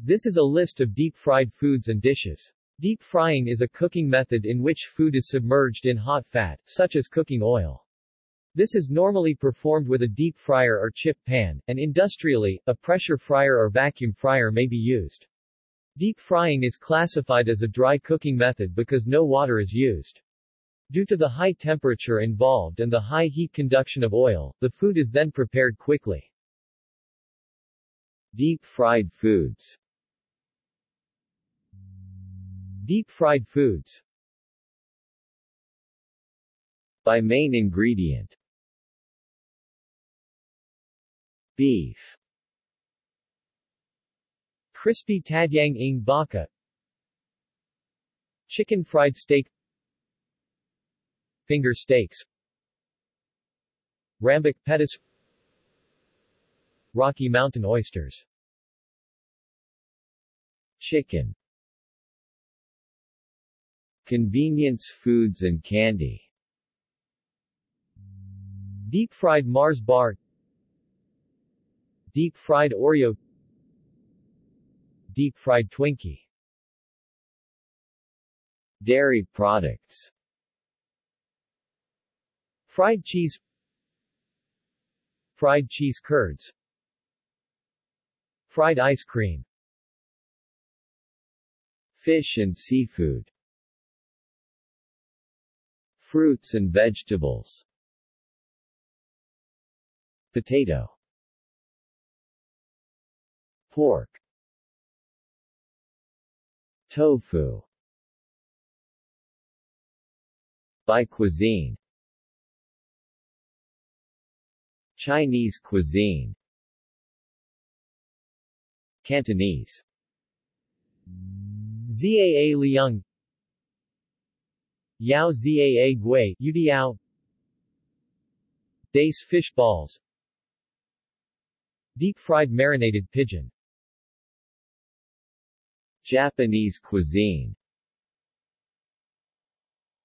This is a list of deep-fried foods and dishes. Deep frying is a cooking method in which food is submerged in hot fat, such as cooking oil. This is normally performed with a deep fryer or chip pan, and industrially, a pressure fryer or vacuum fryer may be used. Deep frying is classified as a dry cooking method because no water is used. Due to the high temperature involved and the high heat conduction of oil, the food is then prepared quickly. Deep fried foods Deep fried foods By main ingredient. Beef. Crispy tadyang ng baka. Chicken fried steak. Finger steaks. Rambak petis Rocky Mountain oysters. Chicken Convenience foods and candy. Deep-fried Mars bar. Deep-fried Oreo. Deep-fried Twinkie. Dairy products. Fried cheese. Fried cheese curds. Fried ice cream. Fish and seafood Fruits and vegetables. Potato. Pork. Tofu. By cuisine. Chinese cuisine. Cantonese. Zaa Liang Yao Zaa Gui Yudiao. Dace fish balls. Deep-fried marinated pigeon. Japanese cuisine.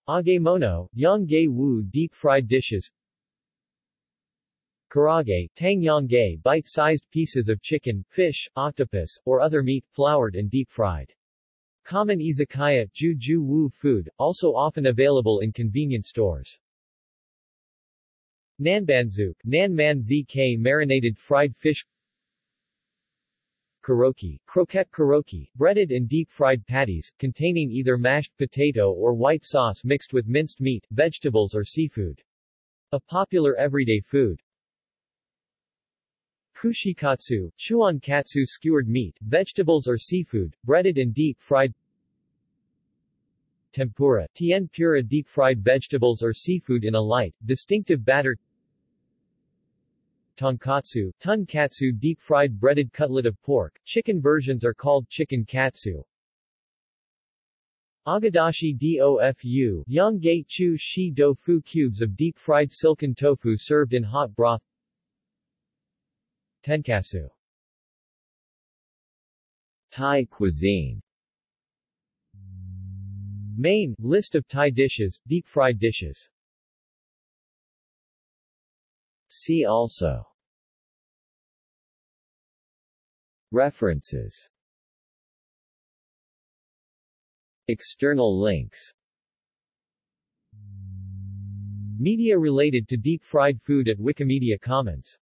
Agemono, Yongge Wu deep-fried dishes. Karaage, tangyongge bite-sized pieces of chicken, fish, octopus, or other meat, floured and deep-fried. Common izakaya Ju Wu food, also often available in convenience stores. Nanbanzuk Nanman ZK marinated fried fish Koroki, croquette koroki, breaded and deep-fried patties, containing either mashed potato or white sauce mixed with minced meat, vegetables or seafood. A popular everyday food. Kushikatsu, chuan katsu skewered meat, vegetables or seafood, breaded and deep-fried Tempura, tien pura deep-fried vegetables or seafood in a light, distinctive batter Tonkatsu, tonkatsu deep-fried breaded cutlet of pork, chicken versions are called chicken katsu. Agedashi dofu, Yongge chu shi dofu cubes of deep-fried silken tofu served in hot broth Tenkatsu Thai cuisine. Main, list of Thai dishes, deep-fried dishes. See also. References. External links. Media related to deep-fried food at Wikimedia Commons